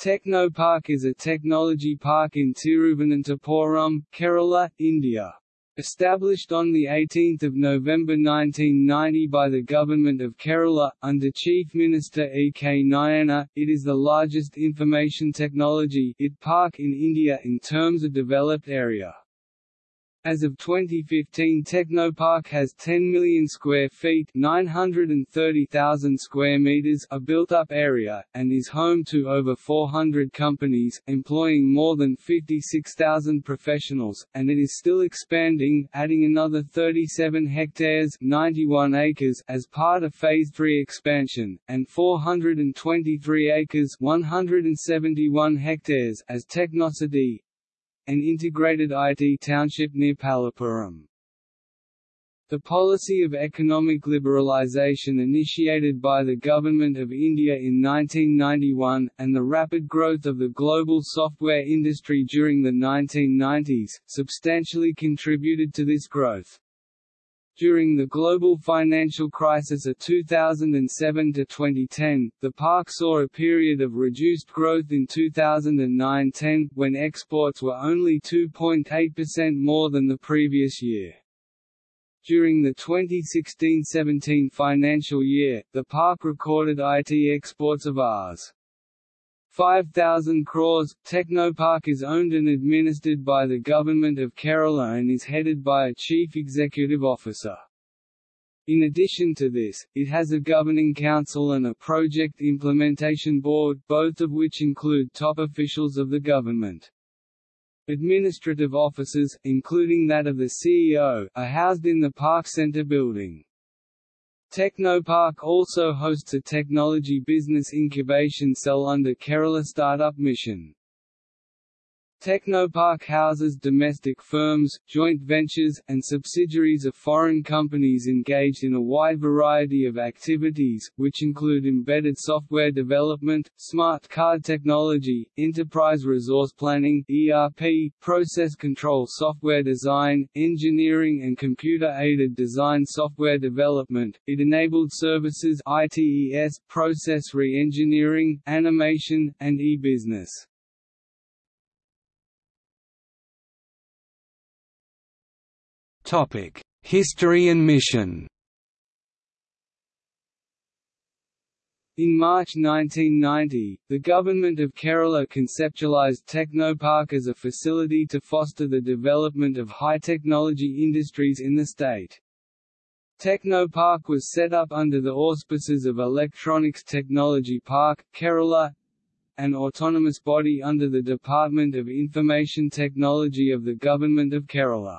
Technopark is a technology park in Tiruvananthapuram, Kerala, India. Established on 18 November 1990 by the Government of Kerala, under Chief Minister E. K. Nayanar, it is the largest information technology park in India in terms of developed area. As of 2015 Technopark has 10 million square feet 930,000 square meters of built-up area, and is home to over 400 companies, employing more than 56,000 professionals, and it is still expanding, adding another 37 hectares 91 acres as part of Phase 3 expansion, and 423 acres 171 hectares as Technocity, an integrated IT township near Pallippuram. The policy of economic liberalisation initiated by the Government of India in 1991, and the rapid growth of the global software industry during the 1990s, substantially contributed to this growth. During the global financial crisis of 2007 to 2010, the park saw a period of reduced growth in 2009–10, when exports were only 2.8% more than the previous year. During the 2016–17 financial year, the park recorded IT exports of Rs. 5,000 crores. Technopark is owned and administered by the Government of Kerala and is headed by a Chief Executive Officer. In addition to this, it has a governing council and a project implementation board, both of which include top officials of the government. Administrative offices, including that of the CEO, are housed in the Park Centre building. Technopark also hosts a technology business incubation cell under Kerala Startup Mission. Technopark houses domestic firms, joint ventures, and subsidiaries of foreign companies engaged in a wide variety of activities, which include embedded software development, smart card technology, enterprise resource planning (ERP), process control software design, engineering and computer-aided design software development, it-enabled services (ITES), process re-engineering, animation, and e-business. History and mission In March 1990, the Government of Kerala conceptualized Technopark as a facility to foster the development of high-technology industries in the state. Technopark was set up under the auspices of Electronics Technology Park, Kerala, an autonomous body under the Department of Information Technology of the Government of Kerala.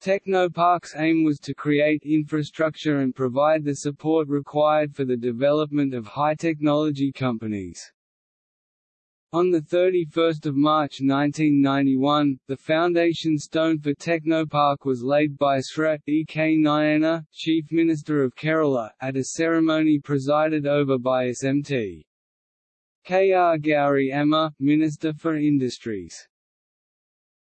Technopark's aim was to create infrastructure and provide the support required for the development of high-technology companies. On 31 March 1991, the foundation stone for Technopark was laid by Sri E. K. Nayanar, Chief Minister of Kerala, at a ceremony presided over by SMT. K. R. Gauri Amma, Minister for Industries.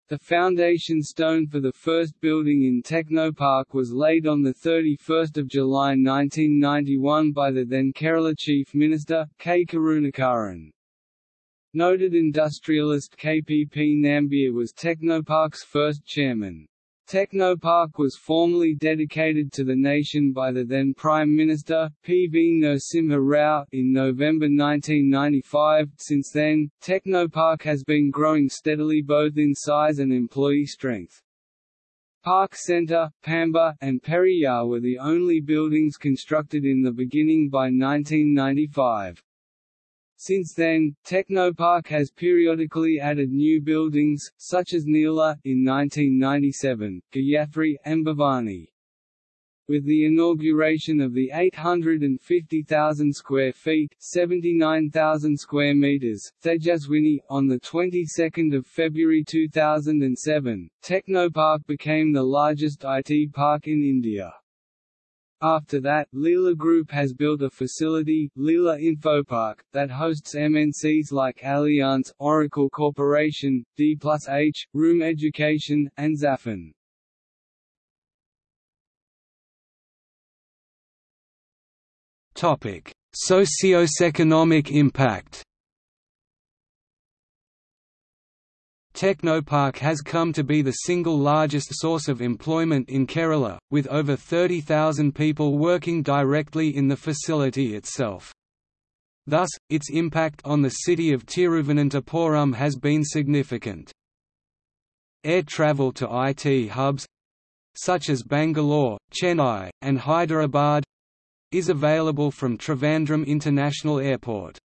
The foundation stone for the first building in Technopark was laid on 31 July 1991 by the then Kerala Chief Minister, K. Karunakaran. Noted industrialist KPP Nambiar was Technopark's first chairman. Technopark was formally dedicated to the nation by the then Prime Minister, P. V. Narasimha Rao, in November 1995. Since then, Technopark has been growing steadily both in size and employee strength. Park Centre, Pamba, and Periyar were the only buildings constructed in the beginning by 1995. Since then, Technopark has periodically added new buildings, such as Neela, in 1997, Gayathri, and Bhavani. With the inauguration of the 850,000 square feet (79,000 square meters) Thejaswini on the 22nd of February 2007, Technopark became the largest IT park in India. After that, Leela Group has built a facility, Leela Infopark, that hosts MNCs like Allianz, Oracle Corporation, D+H, Room Education, and Zafin. Topic: Socio-economic impact. Technopark has come to be the single largest source of employment in Kerala, with over 30,000 people working directly in the facility itself. Thus, its impact on the city of Tiruvananthapuram has been significant. Air travel to IT hubs such as Bangalore, Chennai, and Hyderabad is available from Trivandrum International Airport.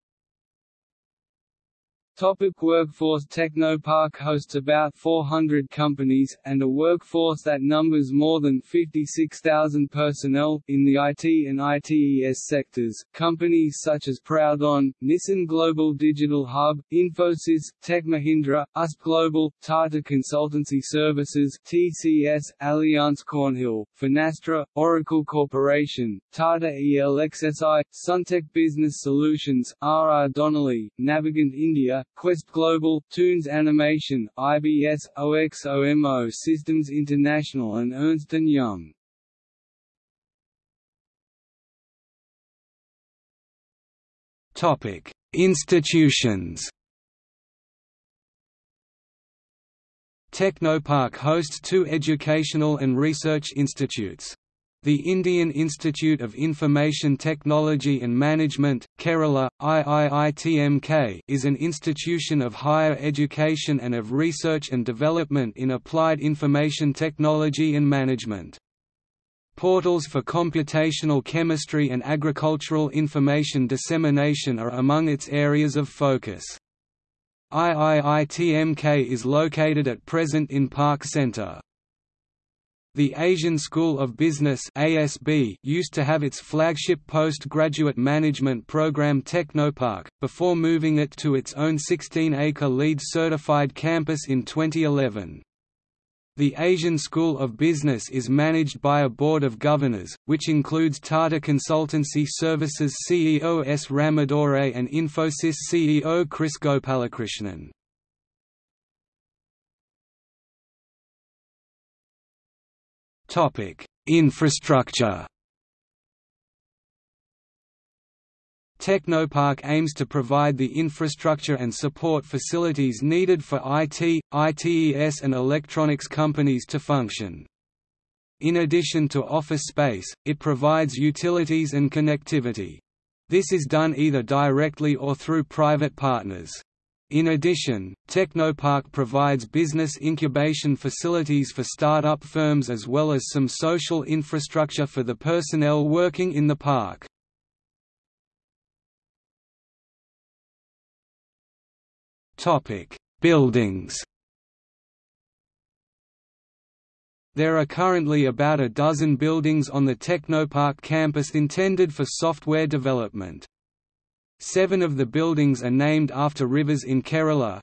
Topic workforce Technopark hosts about 400 companies, and a workforce that numbers more than 56,000 personnel, in the IT and ITES sectors. Companies such as Proudhon, Nissan Global Digital Hub, Infosys, Tech Mahindra, UST Global, Tata Consultancy Services TCS, Allianz Cornhill, Finastra, Oracle Corporation, Tata ELXSI, Suntec Business Solutions, R. R. Donnelley, Navigant India, Quest Global, Toons Animation, IBS, OXOMO Systems International and Ernst & Young. Topic: Institutions. Technopark hosts two educational and research institutes. The Indian Institute of Information Technology and Management, Kerala, IIITMK is an institution of higher education and of research and development in applied information technology and management. Portals for computational chemistry and agricultural information dissemination are among its areas of focus. IIITMK is located at present in Park Centre. The Asian School of Business ASB used to have its flagship postgraduate management program Technopark, before moving it to its own 16-acre LEED certified campus in 2011. The Asian School of Business is managed by a board of governors, which includes Tata Consultancy Services CEO S. Ramadorai and Infosys CEO Kris Gopalakrishnan. Infrastructure. Technopark aims to provide the infrastructure and support facilities needed for IT, ITES and electronics companies to function. In addition to office space, it provides utilities and connectivity. This is done either directly or through private partners. In addition, Technopark provides business incubation facilities for start-up firms as well as some social infrastructure for the personnel working in the park. Buildings There are currently about a dozen buildings on the Technopark campus intended for software development. Seven of the buildings are named after rivers in Kerala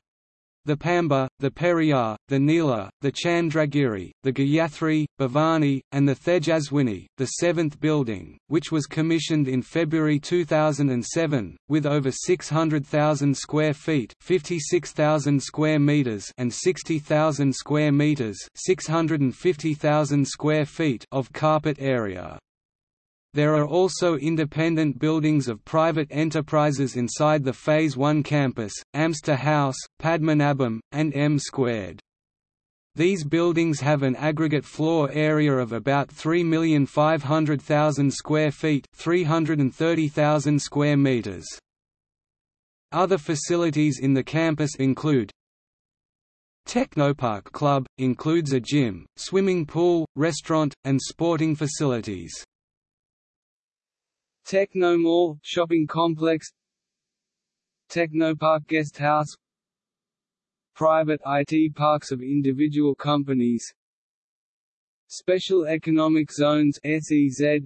the Pamba, the Periyar, the Neela, the Chandragiri, the Gayathri, Bhavani, and the Thejaswini, the seventh building, which was commissioned in February 2007, with over 600,000 square feet 56,000 square meters and 60,000 square meters 650,000 square feet of carpet area. There are also independent buildings of private enterprises inside the Phase 1 campus, Amstor House, Padmanabham, and M Squared. These buildings have an aggregate floor area of about 3,500,000 square feet 330,000 square meters. Other facilities in the campus include Technopark Club, includes a gym, swimming pool, restaurant, and sporting facilities. Technomall shopping complex. Technopark guest house. Private IT parks of individual companies. Special Economic Zones SEZ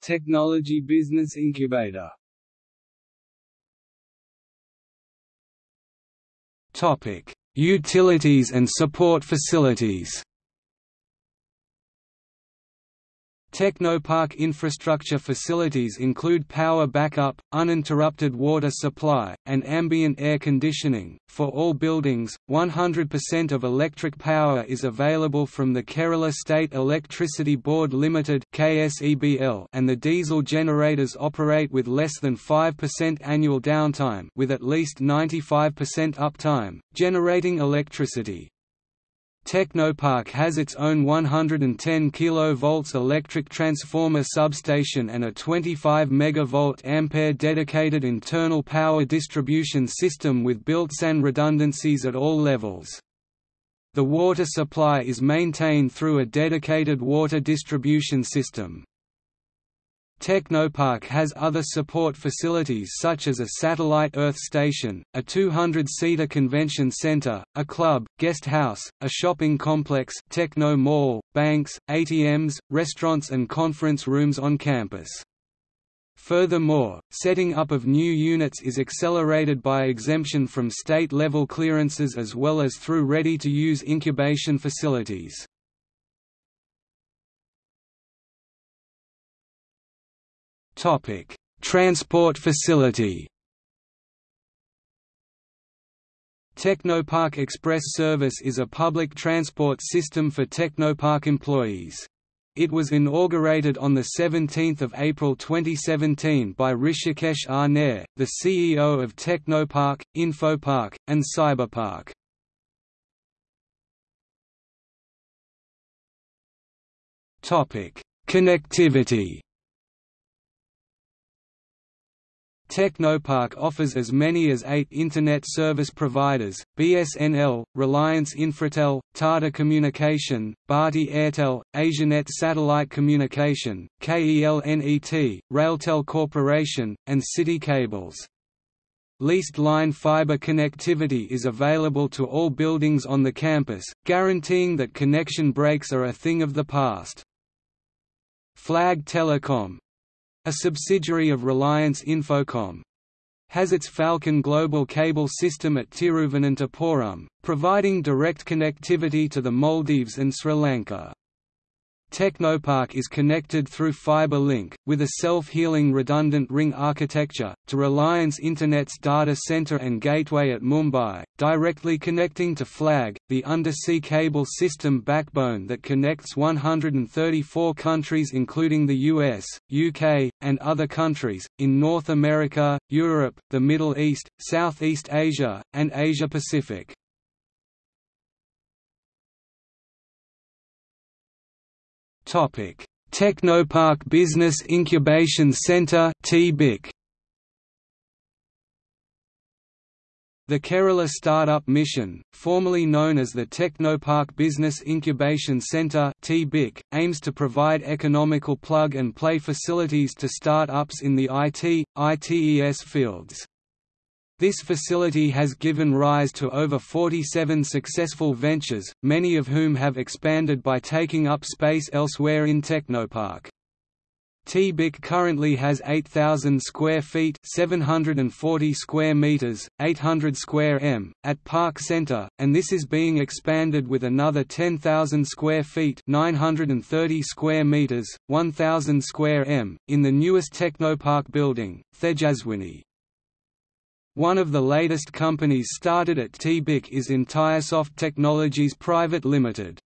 Technology Business Incubator. Topic: Utilities and support facilities. Technopark infrastructure facilities include power backup, uninterrupted water supply, and ambient air conditioning. For all buildings, 100% of electric power is available from the Kerala State Electricity Board Limited (KSEBL), and the diesel generators operate with less than 5% annual downtime, with at least 95% uptime, generating electricity. Technopark has its own 110 kV electric transformer substation and a 25 MV ampere dedicated internal power distribution system with built-in redundancies at all levels. The water supply is maintained through a dedicated water distribution system. Technopark has other support facilities such as a satellite Earth station, a 200-seater convention center, a club, guest house, a shopping complex Techno Mall, banks, ATMs, restaurants and conference rooms on campus. Furthermore, setting up of new units is accelerated by exemption from state-level clearances as well as through ready-to-use incubation facilities. Topic: Transport facility. Technopark Express Service is a public transport system for Technopark employees. It was inaugurated on 17 April 2017 by Rishikesh R. Nair, the CEO of Technopark, Infopark, and Cyberpark. Connectivity Technopark offers as many as eight Internet service providers, BSNL, Reliance Infratel, Tata Communication, Bharti Airtel, Asianet Satellite Communication, KELNET, Railtel Corporation, and City Cables. Leased line fiber connectivity is available to all buildings on the campus, guaranteeing that connection breaks are a thing of the past. Flag Telecom, a subsidiary of Reliance Infocom, has its Falcon global cable system at Tiruvananthapuram, providing direct connectivity to the Maldives and Sri Lanka. Technopark is connected through fiber link, with a self-healing redundant ring architecture, to Reliance Internet's data center and gateway at Mumbai, directly connecting to FLAG, the undersea cable system backbone that connects 134 countries including the US, UK, and other countries, in North America, Europe, the Middle East, Southeast Asia, and Asia Topic: Technopark Business Incubation Center (TBIC). The Kerala Startup Mission, formerly known as the Technopark Business Incubation Centre (TBIC), aims to provide economical plug-and-play facilities to start-ups in the IT, ITES fields. This facility has given rise to over 47 successful ventures, many of whom have expanded by taking up space elsewhere in Technopark. TBIC currently has 8,000 square feet 740 square meters, 800 square m, at Park Centre, and this is being expanded with another 10,000 square feet 930 square meters, 1,000 square m, in the newest Technopark building, Thejaswini. One of the latest companies started at TBIC is Entiresoft Technologies Private Limited.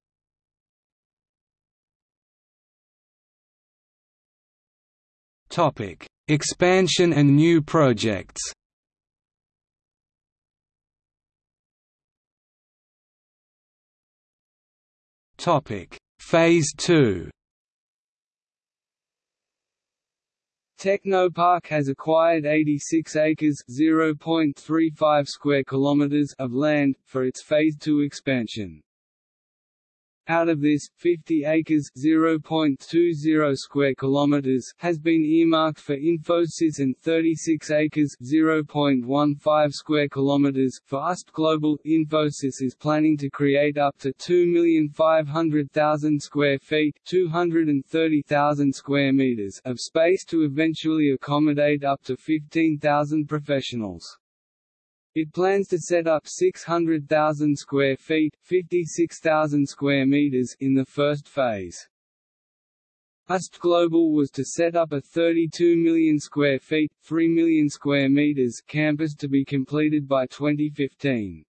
Topic: Expansion and new projects. Topic: Phase 2. Technopark has acquired 86 acres (0.35 square kilometers) of land for its phase 2 expansion. Out of this, 50 acres (0.20 square kilometers) has been earmarked for Infosys and 36 acres (0.15 square kilometers) for UST Global. Infosys is planning to create up to 2,500,000 square feet (230,000 square meters) of space to eventually accommodate up to 15,000 professionals. It plans to set up 600,000 square feet 56,000 square meters in the first phase. UST Global was to set up a 32 million square feet 3 million square meters campus to be completed by 2015.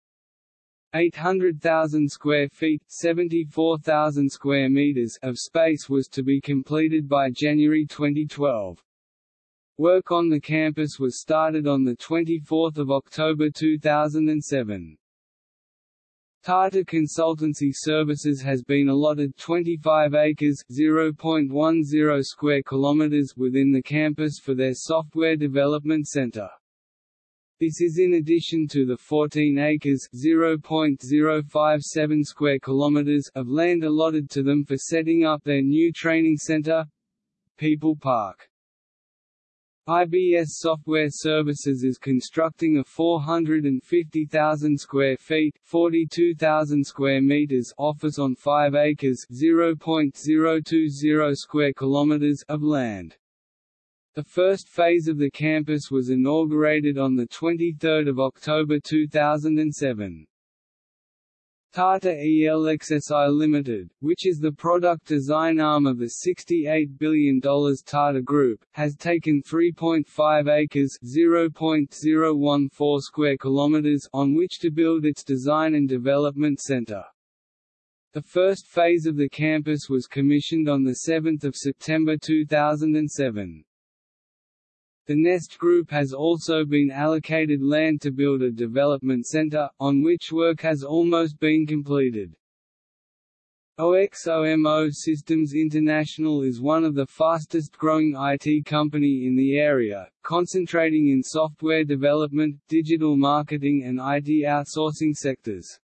800,000 square feet 74,000 square meters of space was to be completed by January 2012. Work on the campus was started on 24 October 2007. Tata Consultancy Services has been allotted 25 acres (0.10 square kilometers) within the campus for their software development center. This is in addition to the 14 acres (0.057 square kilometers) of land allotted to them for setting up their new training center, People Park. IBS Software Services is constructing a 450,000 square feet (42,000 square meters) office on 5 acres (0.020 square kilometers) of land. The first phase of the campus was inaugurated on the 23rd of October 2007. Tata ELXSI Limited, which is the product design arm of the $68 billion Tata Group, has taken 3.5 acres (0.014 square kilometers) on which to build its design and development center. The first phase of the campus was commissioned on 7 September 2007. The Nest Group has also been allocated land to build a development center, on which work has almost been completed. OXOMO Systems International is one of the fastest growing IT company in the area, concentrating in software development, digital marketing and IT outsourcing sectors.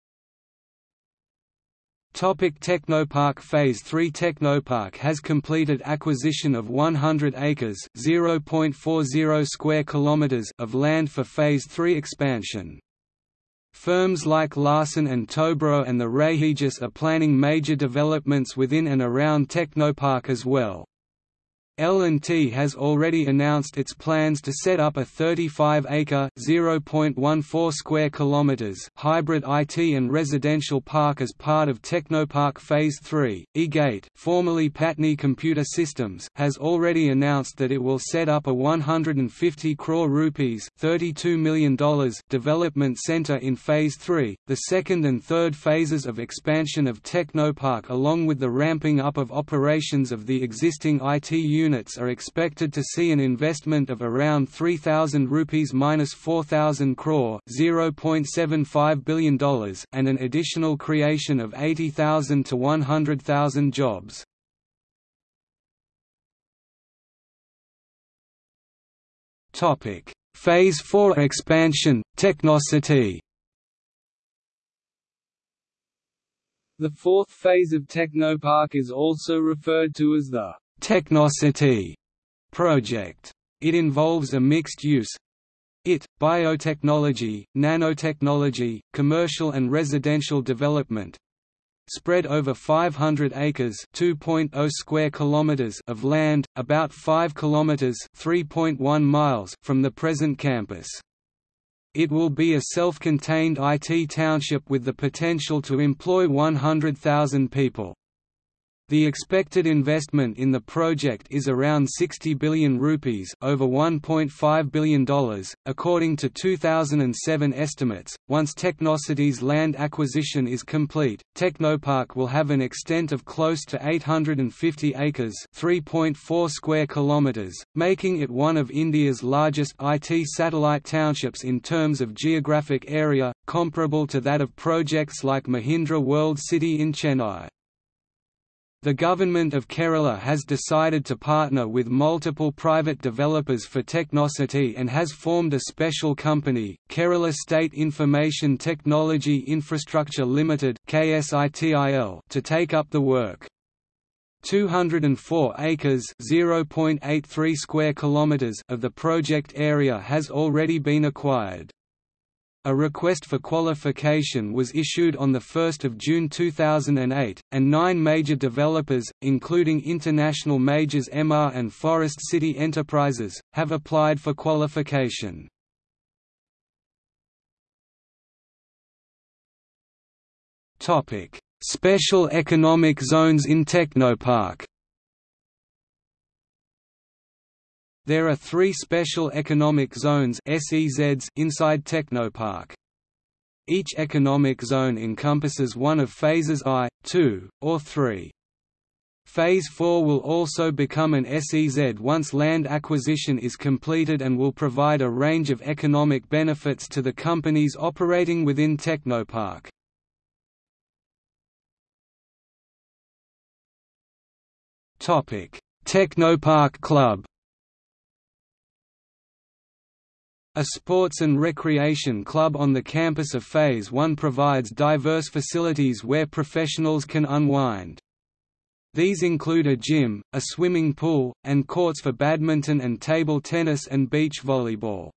Topic Technopark Phase 3 Technopark has completed acquisition of 100 acres (0.40 square kilometers) of land for Phase 3 expansion. Firms like Larsen & Toubro and the Rahejas are planning major developments within and around Technopark as well. L&T has already announced its plans to set up a 35-acre (0.14 square kilometers) hybrid IT and residential park as part of Technopark Phase 3. iGate, formerly Patni Computer Systems, has already announced that it will set up a 150 crore rupees (32 million dollars) development center in Phase 3. The second and third phases of expansion of Technopark along with the ramping up of operations of the existing IT unit units are expected to see an investment of around 3000 rupees minus 4000 crore, $0.75 billion, and an additional creation of 80,000 to 100,000 jobs. Topic: Phase 4 expansion, Technocity. The fourth phase of Technopark is also referred to as the Technocity project. It involves a mixed use IT, biotechnology, nanotechnology, commercial and residential development spread over 500 acres 2.0 square kilometers of land, about 5 kilometers 3.1 miles from the present campus. It will be a self-contained IT township with the potential to employ 100,000 people. The expected investment in the project is around 60 billion rupees, over 1.5 billion dollars, according to 2007 estimates. Once Technocity's land acquisition is complete, Technopark will have an extent of close to 850 acres, 3.4 square kilometers, making it one of India's largest IT satellite townships in terms of geographic area, comparable to that of projects like Mahindra World City in Chennai. The Government of Kerala has decided to partner with multiple private developers for Technocity and has formed a special company, Kerala State Information Technology Infrastructure Limited to take up the work. 204 acres (0.83 square kilometers) of the project area has already been acquired. A request for qualification was issued on 1 June 2008, and nine major developers, including international majors Emaar and Forest City Enterprises, have applied for qualification. Special economic zones in Technopark There are three special economic zones inside Technopark. Each economic zone encompasses one of phases I, II, or III. Phase 4 will also become an SEZ once land acquisition is completed and will provide a range of economic benefits to the companies operating within Technopark. Technopark Club A sports and recreation club on the campus of Phase 1 provides diverse facilities where professionals can unwind. These include a gym, a swimming pool, and courts for badminton and table tennis and beach volleyball.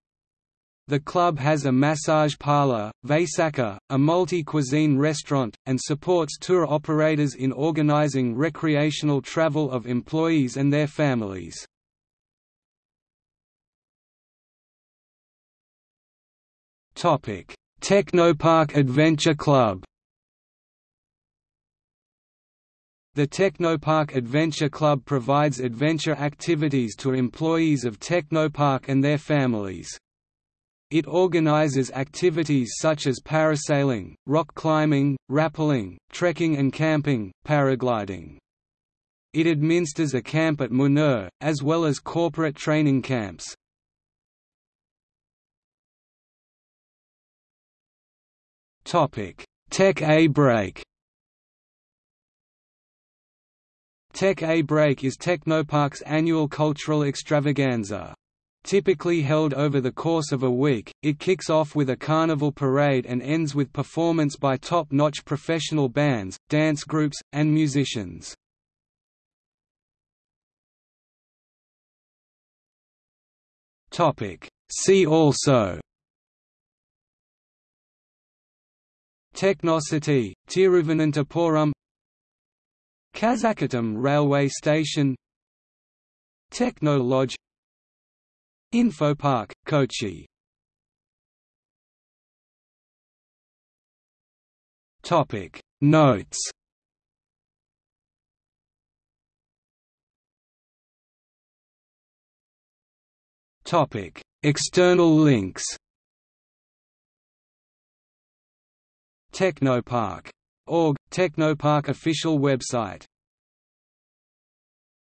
The club has a massage parlor, Vaisaka, a multi-cuisine restaurant, and supports tour operators in organizing recreational travel of employees and their families. Technopark Adventure Club The Technopark Adventure Club provides adventure activities to employees of Technopark and their families. It organizes activities such as parasailing, rock climbing, rappelling, trekking and camping, paragliding. It administers a camp at Munur, as well as corporate training camps. Tech A Break Tech A Break is Technopark's annual cultural extravaganza. Typically held over the course of a week, it kicks off with a carnival parade and ends with performance by top-notch professional bands, dance groups, and musicians. See also Technocity, Tiruvananthapuram. Kazhakkoottam railway station. Techno Lodge Infopark, Kochi. Topic. Notes. Topic. External links Technopark Org, Technopark official website